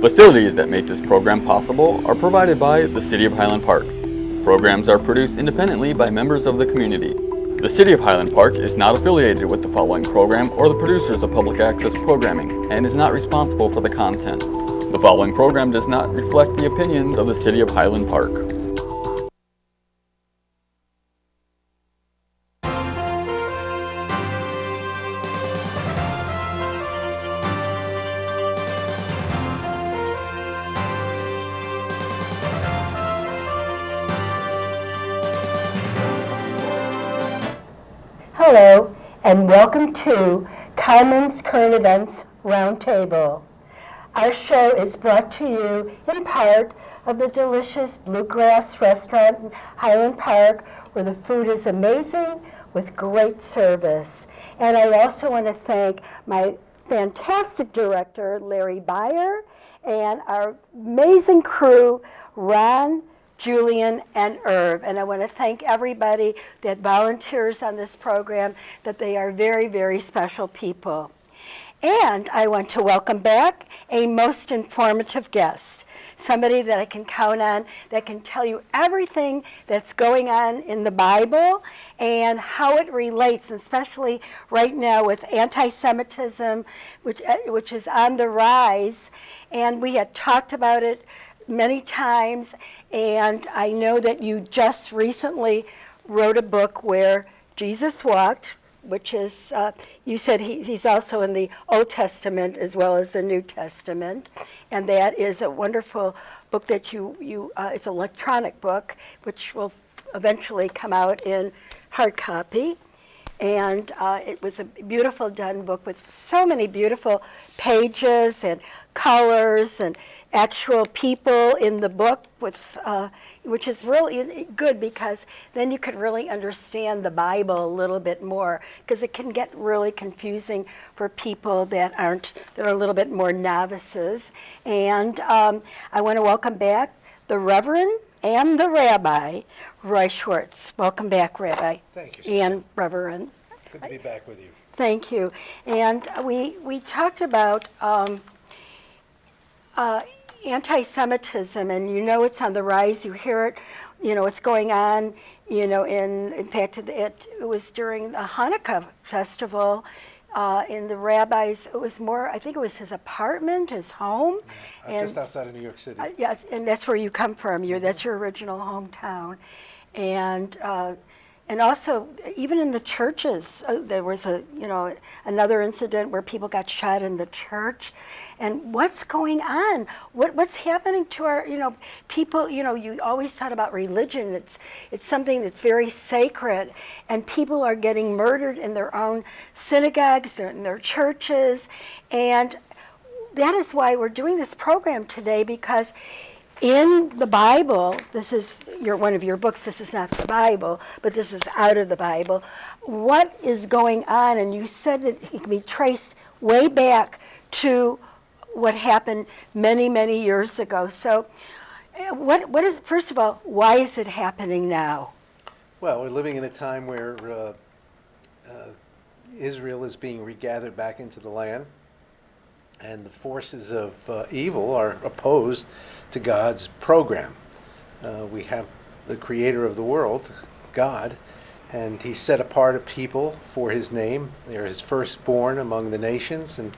Facilities that make this program possible are provided by the City of Highland Park. Programs are produced independently by members of the community. The City of Highland Park is not affiliated with the following program or the producers of public access programming and is not responsible for the content. The following program does not reflect the opinions of the City of Highland Park. And welcome to Carmen's Current Events Roundtable. Our show is brought to you in part of the delicious Bluegrass Restaurant in Highland Park, where the food is amazing with great service. And I also want to thank my fantastic director, Larry Byer, and our amazing crew, Ron, Julian, and Irv. And I want to thank everybody that volunteers on this program, that they are very, very special people. And I want to welcome back a most informative guest, somebody that I can count on that can tell you everything that's going on in the Bible and how it relates, especially right now with anti-Semitism, which, uh, which is on the rise. And we had talked about it many times, and I know that you just recently wrote a book where Jesus walked, which is, uh, you said he, he's also in the Old Testament as well as the New Testament. And that is a wonderful book that you, you uh, it's an electronic book, which will eventually come out in hard copy. And uh, it was a beautiful done book with so many beautiful pages and colors and actual people in the book, with, uh, which is really good because then you could really understand the Bible a little bit more because it can get really confusing for people that aren't, that are a little bit more novices. And um, I want to welcome back the Reverend and the Rabbi, Roy Schwartz. Welcome back, Rabbi. Thank you. And Reverend. Good to be back with you. Thank you. And we, we talked about um, uh, anti-Semitism, and you know it's on the rise. You hear it, you know, it's going on. You know, in in fact, it, it was during the Hanukkah festival. Uh, in the rabbi's, it was more. I think it was his apartment, his home, I'm just outside of New York City. uh, yes, and that's where you come from. You're, that's your original hometown. And, uh, and also, even in the churches, uh, there was a, you know, another incident where people got shot in the church. And what's going on? What, what's happening to our, you know, people, you know, you always thought about religion. It's, it's something that's very sacred. And people are getting murdered in their own synagogues, they're in their churches. And that is why we're doing this program today because in the Bible, this is your, one of your books, this is not the Bible, but this is out of the Bible. What is going on? And you said that it can be traced way back to what happened many, many years ago. So, uh, what, what is, first of all, why is it happening now? Well, we're living in a time where uh, uh, Israel is being regathered back into the land, and the forces of uh, evil are opposed to God's program. Uh, we have the creator of the world, God, and he set apart a people for his name. They're his firstborn among the nations, and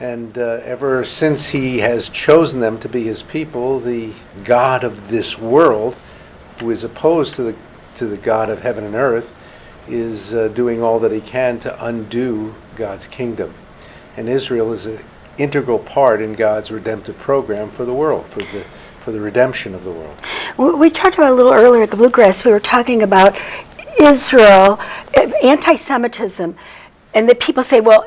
and uh, ever since he has chosen them to be his people, the God of this world, who is opposed to the to the God of heaven and earth, is uh, doing all that he can to undo God's kingdom. And Israel is an integral part in God's redemptive program for the world, for the for the redemption of the world. We talked about a little earlier at the Bluegrass, we were talking about Israel, eh, anti-Semitism, and that people say, well,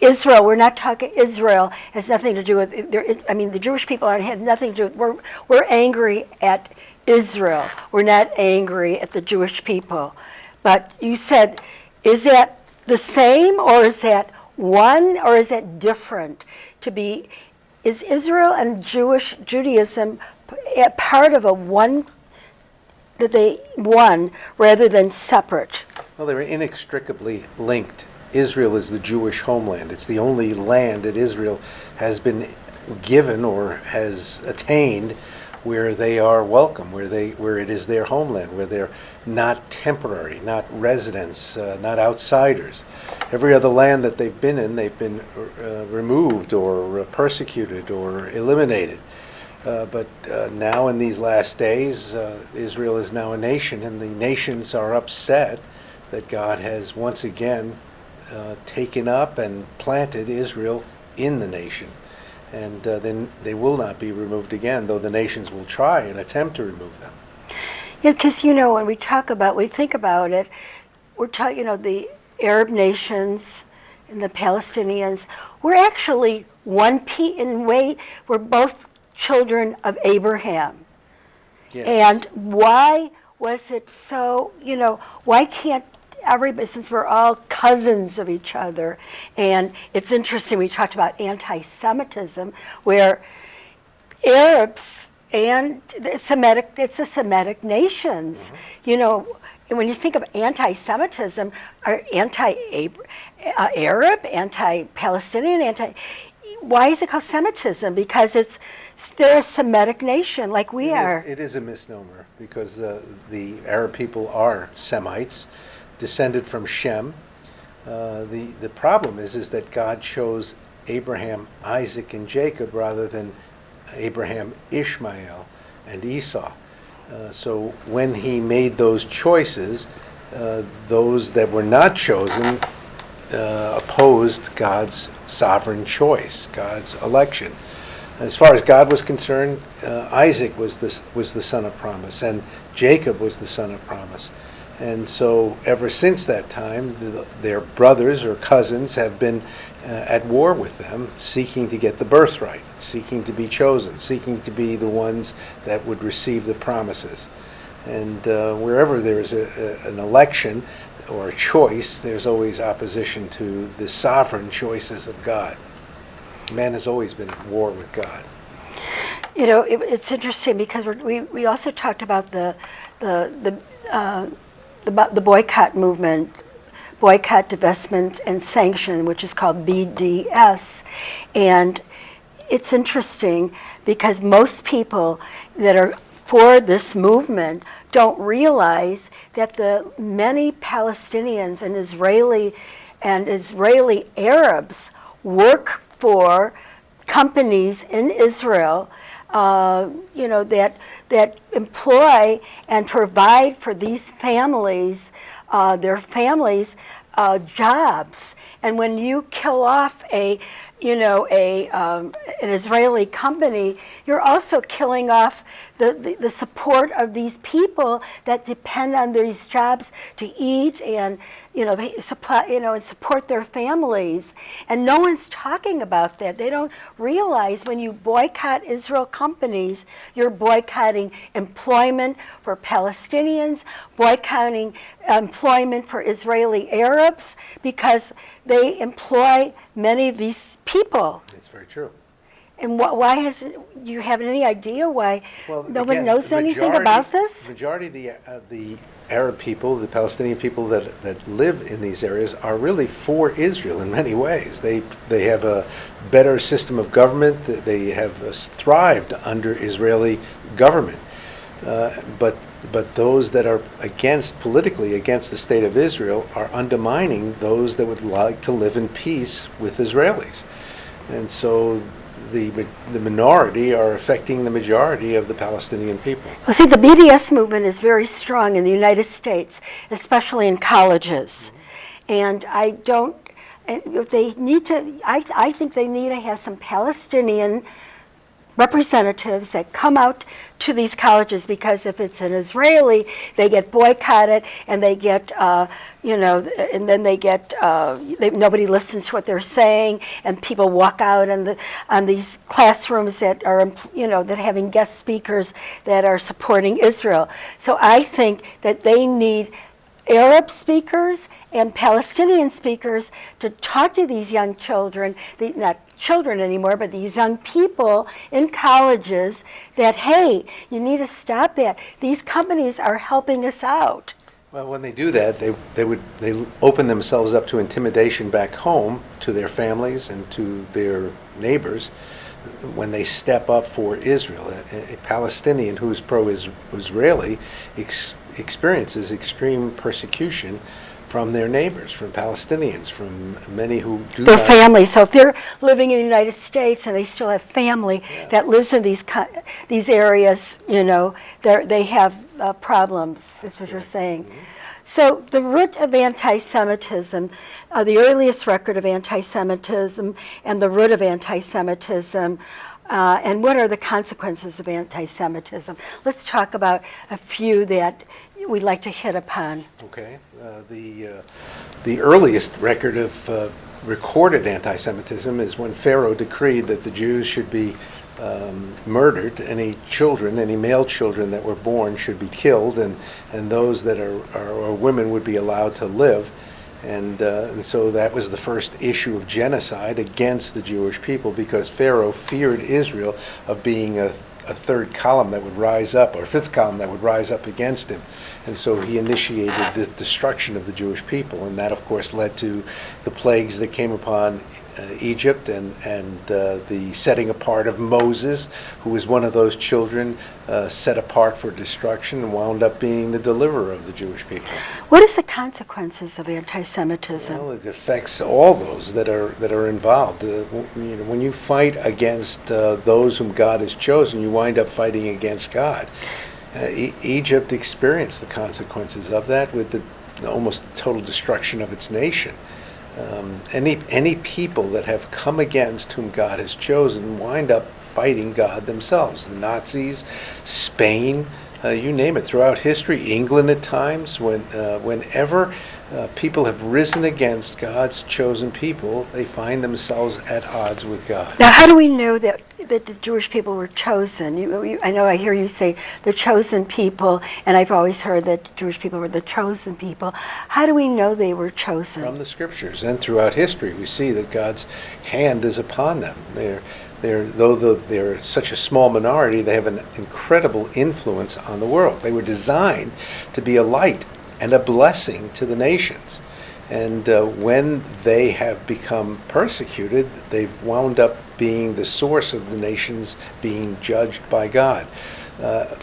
Israel, we're not talking Israel, has nothing to do with, I mean, the Jewish people aren't, had nothing to do with, we're, we're angry at Israel. We're not angry at the Jewish people. But you said, is that the same or is that one or is that different? To be, is Israel and Jewish Judaism part of a one, that they, one, rather than separate? Well, they're inextricably linked. Israel is the Jewish homeland. It's the only land that Israel has been given or has attained where they are welcome, where they where it is their homeland, where they're not temporary, not residents, uh, not outsiders. Every other land that they've been in, they've been uh, removed or uh, persecuted or eliminated. Uh, but uh, now, in these last days, uh, Israel is now a nation, and the nations are upset that God has once again uh, taken up and planted Israel in the nation. And then they will not be removed again, though the nations will try and attempt to remove them. Yeah, because you know when we talk about, we think about it, we're talking, you know, the Arab nations and the Palestinians. We're actually one pe in way. We're both children of Abraham. Yes. And why was it so? You know, why can't everybody? Since we're all cousins of each other, and it's interesting. We talked about anti-Semitism, where Arabs and the Semitic, it's the Semitic nations. Mm-hmm. You know, when you think of anti-Semitism, are anti-Arab, anti-Palestinian, anti. Why is it called Semitism? Because it's they're a Semitic nation like we It is- are. It is a misnomer because the, the Arab people are Semites, descended from Shem. Uh, the, the problem is, is that God chose Abraham, Isaac, and Jacob rather than Abraham, Ishmael, and Esau. Uh, so when he made those choices, uh, those that were not chosen uh, opposed God's sovereign choice, God's election. As far as God was concerned, uh, Isaac was the, was the son of promise, and Jacob was the son of promise. And so, ever since that time, the, their brothers or cousins have been uh, at war with them, seeking to get the birthright, seeking to be chosen, seeking to be the ones that would receive the promises. And uh, wherever there is a, a, an election or a choice, there's always opposition to the sovereign choices of God. Man has always been at war with God. You know, it, it's interesting because we we also talked about the the the uh, the, the boycott movement, boycott, divestment, and sanction, which is called BDS, and it's interesting because most people that are for this movement don't realize that the many Palestinians and Israeli and Israeli Arabs work for companies in Israel, uh, you know, that, that employ and provide for these families, uh, their families, uh, jobs. And when you kill off a, you know, a, um, an Israeli company, you're also killing off the, the, the support of these people that depend on these jobs to eat and, you know, supply, you know, and support their families. And no one's talking about that. They don't realize when you boycott Israel companies, you're boycotting employment for Palestinians, boycotting employment for Israeli Arabs, because they employ many of these people. It's very true. And wh- why has, do you have any idea why Well, nobody again, knows anything majority- about this? The Majority of the, uh, the Arab people, the Palestinian people that, that live in these areas are really for Israel in many ways. They, they have a better system of government, they have uh, thrived under Israeli government. Uh, But, but those that are against, politically against the state of Israel are undermining those that would like to live in peace with Israelis. And so the, the minority are affecting the majority of the Palestinian people. Well, see, the BDS movement is very strong in the United States, especially in colleges. And I don't, and they need to, I, I think they need to have some Palestinian representatives that come out to these colleges because if it's an Israeli, they get boycotted and they get, uh, you know, and then they get, uh, they, nobody listens to what they're saying and people walk out on, the, on these classrooms that are, you know, that having guest speakers that are supporting Israel. So I think that they need Arab speakers and Palestinian speakers to talk to these young children, the, not children anymore, but these young people in colleges that, hey, you need to stop that. These companies are helping us out. Well, when they do that, they, they would, they open themselves up to intimidation back home to their families and to their neighbors when they step up for Israel. A, a Palestinian who is pro-Israeli experiences extreme persecution from their neighbors, from Palestinians, from many who do Their family, so if they're living in the United States and they still have family that lives in these, these areas, you know, they have uh, problems, that's what you're saying. So the root of anti-Semitism, uh, the earliest record of anti-Semitism and the root of anti-Semitism, uh, and what are the consequences of anti-Semitism? Let's talk about a few that we'd like to hit upon. Okay. Uh, the, uh, the earliest record of uh, recorded anti-Semitism is when Pharaoh decreed that the Jews should be um, murdered. Any children, any male children that were born should be killed, and, and those that are, are, are women would be allowed to live. And, uh, and so that was the first issue of genocide against the Jewish people because Pharaoh feared Israel of being a, a third column that would rise up, or fifth column that would rise up against him. And so he initiated the destruction of the Jewish people. And that, of course, led to the plagues that came upon Egypt and, and uh, the setting apart of Moses, who was one of those children uh, set apart for destruction and wound up being the deliverer of the Jewish people. What is the consequences of anti-Semitism? Well, it affects all those that are that are involved. Uh, w- you know, when you fight against uh, those whom God has chosen, you wind up fighting against God. Uh, e- Egypt experienced the consequences of that with the almost total destruction of its nation. Um, any any people that have come against whom God has chosen wind up fighting God themselves. The Nazis, Spain, uh, you name it. Throughout history, England at times, when uh, whenever uh, people have risen against God's chosen people, they find themselves at odds with God. Now, how do we know that, that the Jewish people were chosen? You, you, I know I hear you say the chosen people, and I've always heard that Jewish people were the chosen people. How do we know they were chosen? From the scriptures and throughout history, we see that God's hand is upon them. They're, they're, though the, they're such a small minority, they have an incredible influence on the world. They were designed to be a light and a blessing to the nations. And uh, when they have become persecuted, they've wound up being the source of the nations being judged by God. Uh,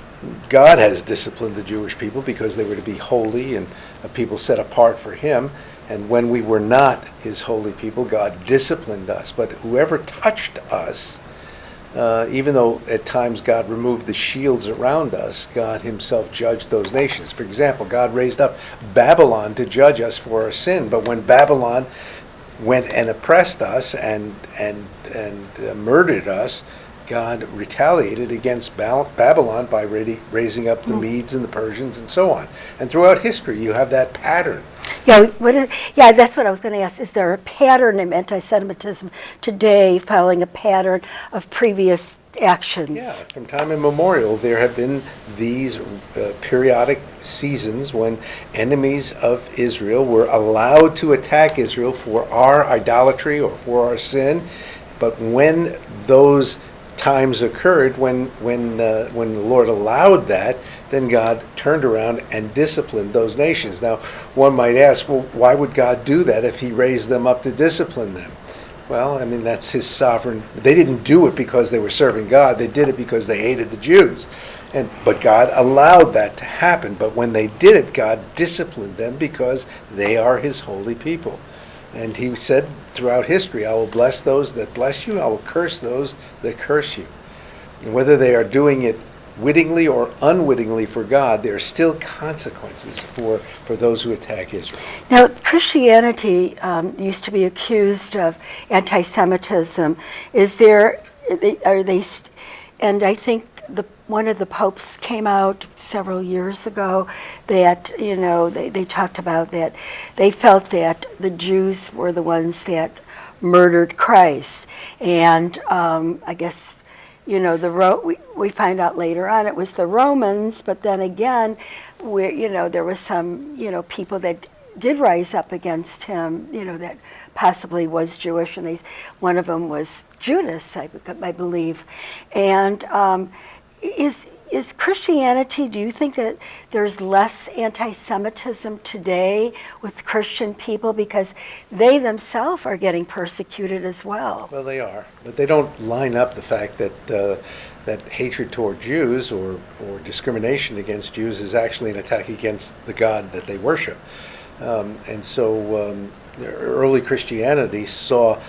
God has disciplined the Jewish people because they were to be holy and a people set apart for Him. And when we were not His holy people, God disciplined us. But whoever touched us, uh, even though at times God removed the shields around us, God Himself judged those nations. For example, God raised up Babylon to judge us for our sin. But when Babylon went and oppressed us and and and uh, murdered us, God retaliated against Babylon by ra- raising up the Medes and the Persians and so on. And throughout history, you have that pattern. Yeah, what is, yeah, that's what I was going to ask. Is there a pattern in anti-Semitism today, following a pattern of previous actions? Yeah, from time immemorial, there have been these uh, periodic seasons when enemies of Israel were allowed to attack Israel for our idolatry or for our sin. But when those times occurred, when when uh, when the Lord allowed that, then God turned around and disciplined those nations. Now, one might ask, well, why would God do that if He raised them up to discipline them? Well, I mean, that's his sovereign. They didn't do it because they were serving God. They did it because they hated the Jews. And, but God allowed that to happen. But when they did it, God disciplined them because they are his holy people. And he said throughout history, I will bless those that bless you, I will curse those that curse you. And whether they are doing it wittingly or unwittingly for God, there are still consequences for, for those who attack Israel. Now, Christianity um, used to be accused of anti-Semitism. Is there, are they, and I think the, one of the popes came out several years ago that, you know, they, they talked about that. They felt that the Jews were the ones that murdered Christ. And um, I guess you know, the Ro- we, we find out later on it was the Romans, but then again, where you know there was some you know people that did rise up against him, you know, that possibly was Jewish, and they, one of them was Judas, I, I believe, and um, is is Christianity, do you think that there's less anti Semitism today with Christian people because they themselves are getting persecuted as well? Well, they are, but they don't line up the fact that uh, that hatred toward Jews or or discrimination against Jews is actually an attack against the God that they worship. Um, and so, um, early Christianity saw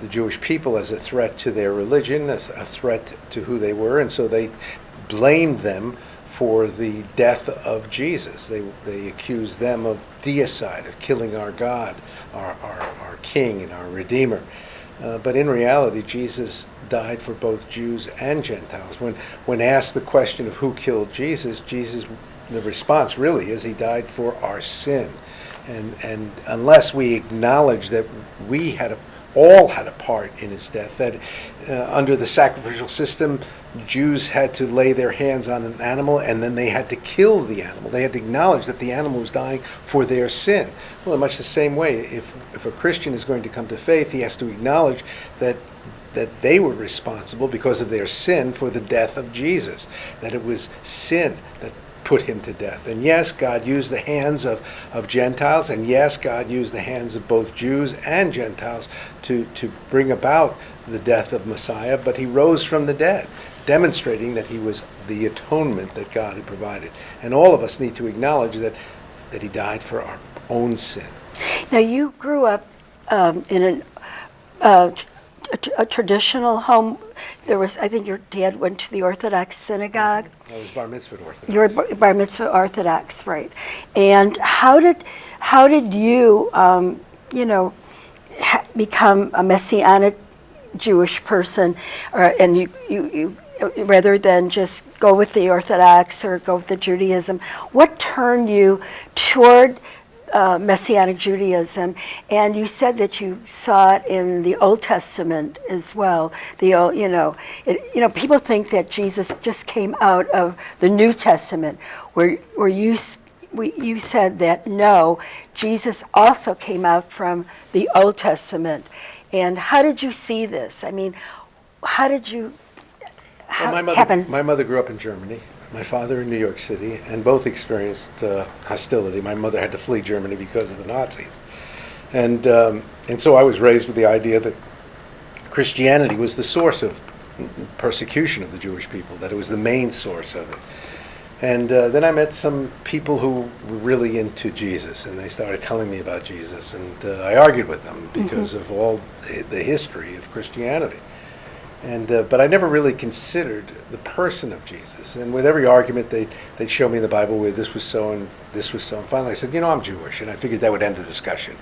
the Jewish people as a threat to their religion, as a threat to who they were, and so they blamed them for the death of Jesus. They, they accused them of deicide, of killing our God, our, our, our King, and our Redeemer. Uh, but in reality, Jesus died for both Jews and Gentiles. When, when asked the question of who killed Jesus, Jesus, the response really is he died for our sin. And, and unless we acknowledge that we had a all had a part in his death. That uh, under the sacrificial system, Jews had to lay their hands on an animal and then they had to kill the animal. They had to acknowledge that the animal was dying for their sin. Well, in much the same way, if, if a Christian is going to come to faith, he has to acknowledge that that they were responsible because of their sin for the death of Jesus. That it was sin that put him to death. And yes, God used the hands of, of Gentiles, and yes, God used the hands of both Jews and Gentiles to, to bring about the death of Messiah, but he rose from the dead, demonstrating that he was the atonement that God had provided. And all of us need to acknowledge that, that he died for our own sin. Now, you grew up um, in an, uh, a, a traditional home. There was, I think your dad went to the Orthodox synagogue. I was bar mitzvah Orthodox. You were bar bar mitzvah Orthodox, right? And how did how did you, um, you know, ha- become a messianic Jewish person, or and you you. you Rather than just go with the Orthodox or go with the Judaism, what turned you toward uh, Messianic Judaism, and you said that you saw it in the Old Testament as well. The old, you know, it, you know, people think that Jesus just came out of the New Testament, where where you we, you said that no, Jesus also came out from the Old Testament. And how did you see this? I mean, how did you? How Well, my mother, happen? my mother grew up in Germany. My father in New York City, and both experienced uh, hostility. My mother had to flee Germany because of the Nazis, and um, and so I was raised with the idea that Christianity was the source of persecution of the Jewish people. That it was the main source of it. And uh, then I met some people who were really into Jesus, and they started telling me about Jesus, and uh, I argued with them because of all the the history of Christianity. And uh, but I never really considered the person of Jesus. And with every argument, they they'd show me in the Bible where this was so and this was so. And finally, I said, you know, I'm Jewish, and I figured that would end the discussion.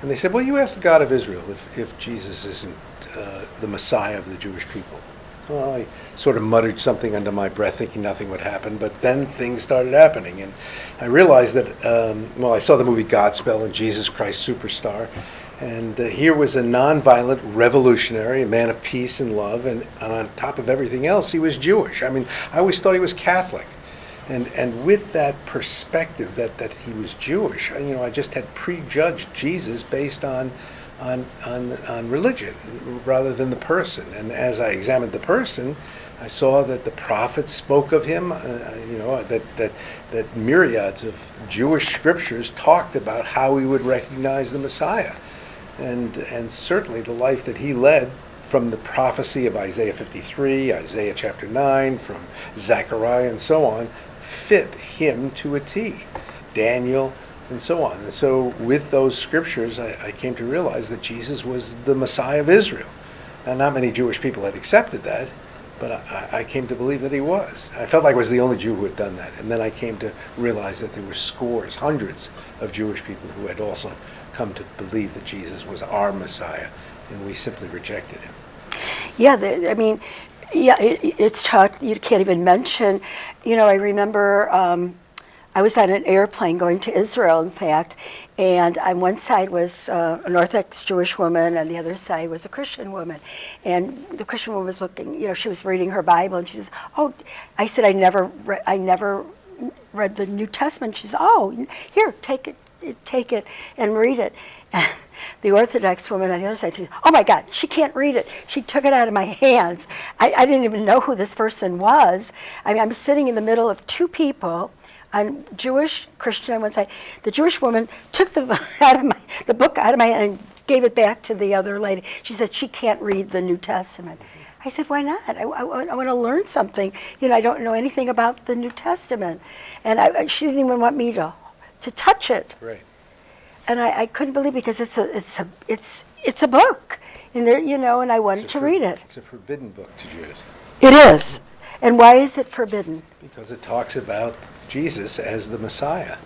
And they said, well, you ask the God of Israel if if Jesus isn't uh, the Messiah of the Jewish people. Well, I sort of muttered something under my breath, thinking nothing would happen. But then things started happening, and I realized that. Um, well, I saw the movie Godspell and Jesus Christ Superstar, and uh, here was a nonviolent revolutionary, a man of peace and love, and, and on top of everything else, he was Jewish. I mean, I always thought he was Catholic. And, and with that perspective that, that he was Jewish, you know, I just had prejudged Jesus based on, on, on, on religion rather than the person. And as I examined the person, I saw that the prophets spoke of him, uh, you know, that, that, that myriads of Jewish scriptures talked about how we would recognize the Messiah and and certainly the life that he led from the prophecy of Isaiah 53, Isaiah chapter 9, from Zechariah and so on, fit him to a T. Daniel and so on. And so with those scriptures, I, I came to realize that Jesus was the Messiah of Israel. Now, not many Jewish people had accepted that, but I, I came to believe that he was. I felt like I was the only Jew who had done that. And then I came to realize that there were scores, hundreds of Jewish people who had also come to believe that Jesus was our Messiah, and we simply rejected him. Yeah, the, I mean, yeah, it, it's taught. You can't even mention. You know, I remember um, I was on an airplane going to Israel, in fact, and on one side was uh, an Orthodox Jewish woman, and the other side was a Christian woman. And the Christian woman was looking. You know, she was reading her Bible, and she says, "Oh," I said, "I never, I never read the New Testament." She says, "Oh, here, take it." Take it and read it. the Orthodox woman on the other side, she, oh my God, she can't read it. She took it out of my hands. I, I didn't even know who this person was. I mean, I'm sitting in the middle of two people, on Jewish, Christian on one side. The Jewish woman took the my the book out of my hand and gave it back to the other lady. She said she can't read the New Testament. I said, why not? I, I, I want to learn something. You know, I don't know anything about the New Testament, and I, she didn't even want me to to touch it. Right. And I, I couldn't believe because it's a it's a it's it's a book, and there you know, and I wanted to read it. It's a forbidden book to Jews It is. And why is it forbidden? because it talks about Jesus as the Messiah.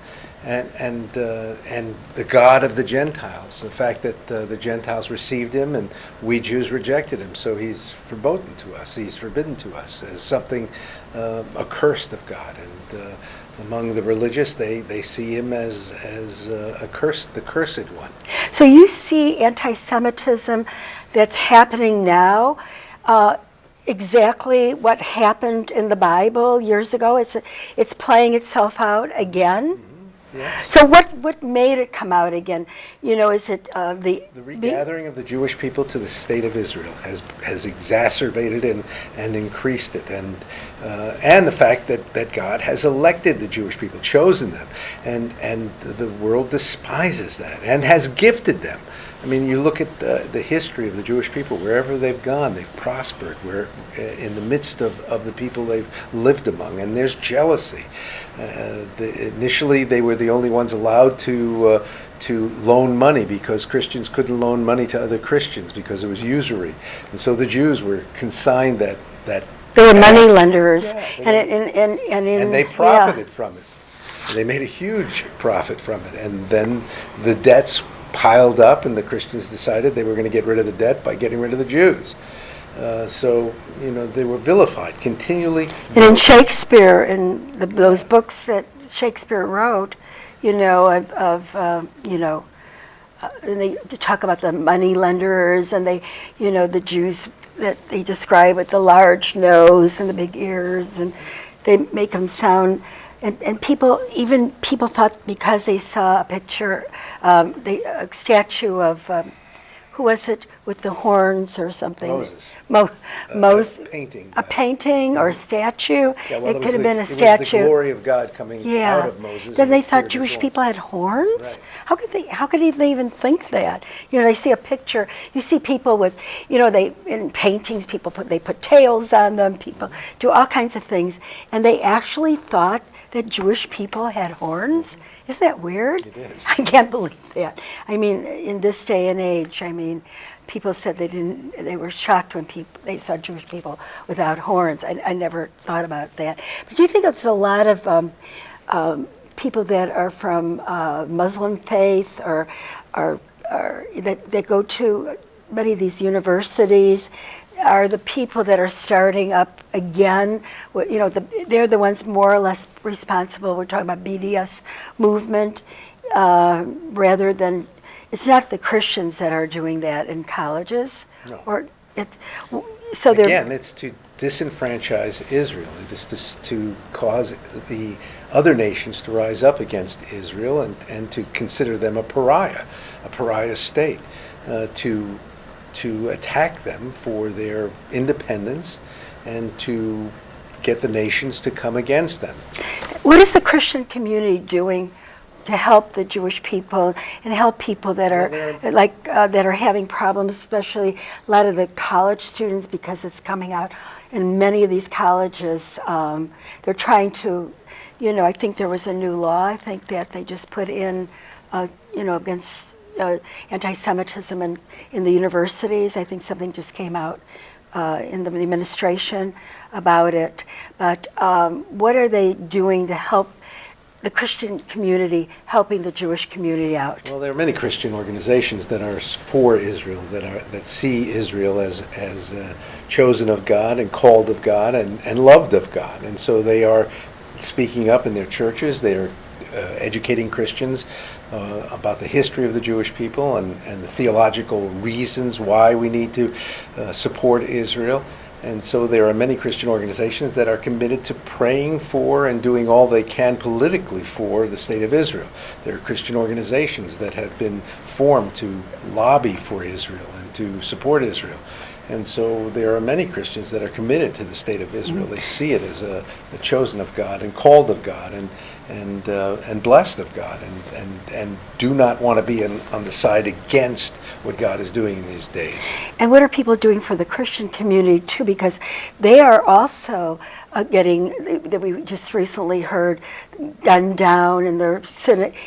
And, and, uh, and the God of the Gentiles, the fact that uh, the Gentiles received him and we Jews rejected him. So he's forbidden to us, he's forbidden to us as something uh, accursed of God. And uh, among the religious, they, they see him as, as uh, accursed, the cursed one. So you see anti-Semitism that's happening now, uh, exactly what happened in the Bible years ago. It's it's playing itself out again. Yes. So what what made it come out again? You know, is it uh, the The regathering of the Jewish people to the state of Israel has, has exacerbated and, and increased it. And, uh, and the fact that, that God has elected the Jewish people, chosen them, and, and the world despises that and has gifted them. I mean, you look at the, the history of the Jewish people, wherever they've gone, they've prospered, where, uh, in the midst of, of the people they've lived among, and there's jealousy. Uh, the, initially, they were the only ones allowed to, uh, to loan money because Christians couldn't loan money to other Christians because it was usury. And so the Jews were consigned that, that they were money lenders, Yeah, and, it, and and and in, and they yeah. profited from it. They made a huge profit from it, and then the debts piled up, and the Christians decided they were going to get rid of the debt by getting rid of the Jews. Uh, so you know they were vilified continually. And in Shakespeare, in the, those books that Shakespeare wrote, you know, of, of um, you know, uh, and they talk about the money lenders and they, you know, the Jews that they describe with the large nose and the big ears, and they make them sound. And, and people, even people thought because they saw a picture, um, a statue of, um, who was it with the horns or something? Moses. Mo- Mos- painting. A painting or a statue. Yeah, well, it could have been a statue. the glory of God coming yeah. out of Moses. Then they thought Jewish people had horns. Right. How could they? How could they even think that? You know, they see a picture. You see people with, you know, they in paintings. People put they put tails on them. People do all kinds of things, and they actually thought that Jewish people had horns. Isn't that weird? It is. I can't believe that. I mean, in this day and age, I mean, people said they didn't. They were shocked when people they saw Jewish people without horns. I, I never thought about that. But do you think it's a lot of um, um, people that are from uh, Muslim faith or, that, go to many of these universities? Are the people that are starting up again? You know, the, they're the ones more or less responsible. We're talking about BDS movement, uh, rather than it's not the Christians that are doing that in colleges, No. or it's so they're Again, it's to disenfranchise Israel. It is to, to cause the other nations to rise up against Israel and, and to consider them a pariah, a pariah state, uh, to, to attack them for their independence and to get the nations to come against them. What is the Christian community doing to help the Jewish people and help people that are Well, like uh, that are having problems, especially a lot of the college students, because it's coming out in many of these colleges. Um, they're trying to, you know, I think there was a new law. I think that they just put in, uh, you know, against uh, anti-Semitism in, in the universities. I think something just came out uh, in the administration about it. But um, what are they doing to help the Christian community, helping the Jewish community out? Well, there are many Christian organizations that are for Israel, that are that see Israel as as uh, chosen of God and called of God and, and loved of God, and so they are speaking up in their churches. They are uh, educating Christians uh, about the history of the Jewish people and, and the theological reasons why we need to uh, support Israel. And so there are many Christian organizations that are committed to praying for and doing all they can politically for the state of Israel. There are Christian organizations that have been formed to lobby for Israel and to support Israel. And so there are many Christians that are committed to the state of Israel. Mm. They see it as a, a chosen of God and called of God and and uh, and blessed of God and and and do not want to be in, on the side against what God is doing in these days. And what are people doing for the Christian community too? Because they are also uh, getting that we just recently heard gunned down in their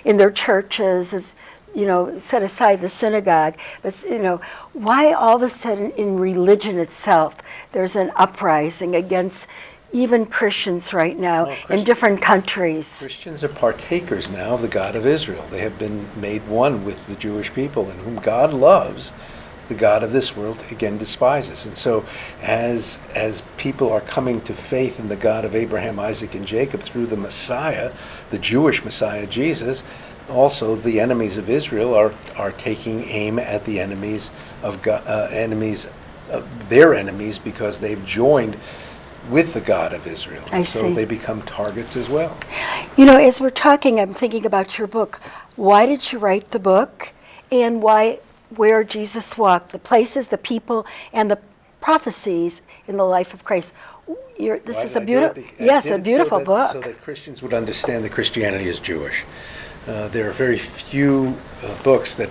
in their churches as you know set aside the synagogue. But you know why all of a sudden in religion itself there's an uprising against even Christians right now Well, in different countries. Christians are partakers now of the God of Israel. They have been made one with the Jewish people, and whom God loves, the God of this world again despises. And so, as as people are coming to faith in the God of Abraham, Isaac, and Jacob through the Messiah, the Jewish Messiah Jesus, also the enemies of Israel are are taking aim at the enemies of God, uh, enemies, uh, their enemies, because they've joined. With the God of Israel, I so see. they become targets as well. You know, as we're talking, I'm thinking about your book. Why did you write the book? And why, where Jesus walked, the places, the people, and the prophecies in the life of Christ. You're, this Why is a I do it? beautiful, Be- yes, a beautiful book. So that Christians would understand that Christianity is Jewish. Uh, there are very few uh, books that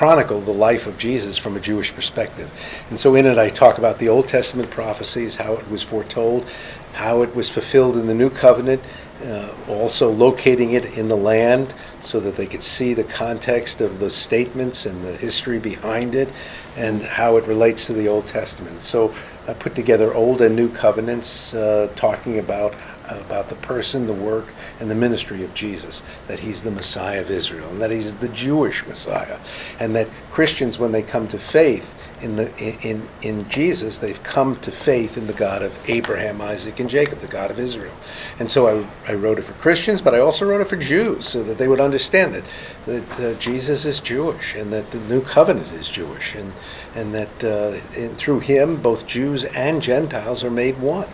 chronicle the life of Jesus from a Jewish perspective. And so in it, I talk about the Old Testament prophecies, how it was foretold, how it was fulfilled in the New Covenant, uh, also locating it in the land so that they could see the context of the statements and the history behind it and how it relates to the Old Testament. So I put together Old and New Covenants uh, talking about about the person, the work, and the ministry of Jesus, that he's the Messiah of Israel, and that he's the Jewish Messiah, and that Christians, when they come to faith in the in in Jesus, they've come to faith in the God of Abraham, Isaac, and Jacob, the God of Israel. And so I, I wrote it for Christians, but I also wrote it for Jews, so that they would understand that that uh, Jesus is Jewish, and that the New Covenant is Jewish, and and that uh, in, through him both Jews and Gentiles are made one.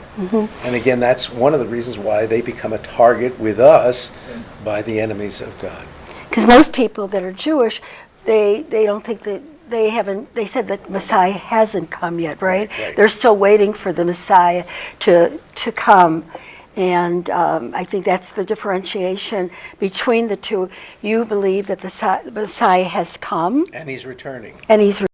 And again, that's one of the reasons why they become a target with us by the enemies of God. Because most people that are Jewish, they, they don't think that they haven't, they said that Messiah hasn't come yet, right? Right, right. They're still waiting for the Messiah to, to come. And um, I think that's the differentiation between the two. You believe that the Messiah has come And he's returning. and he's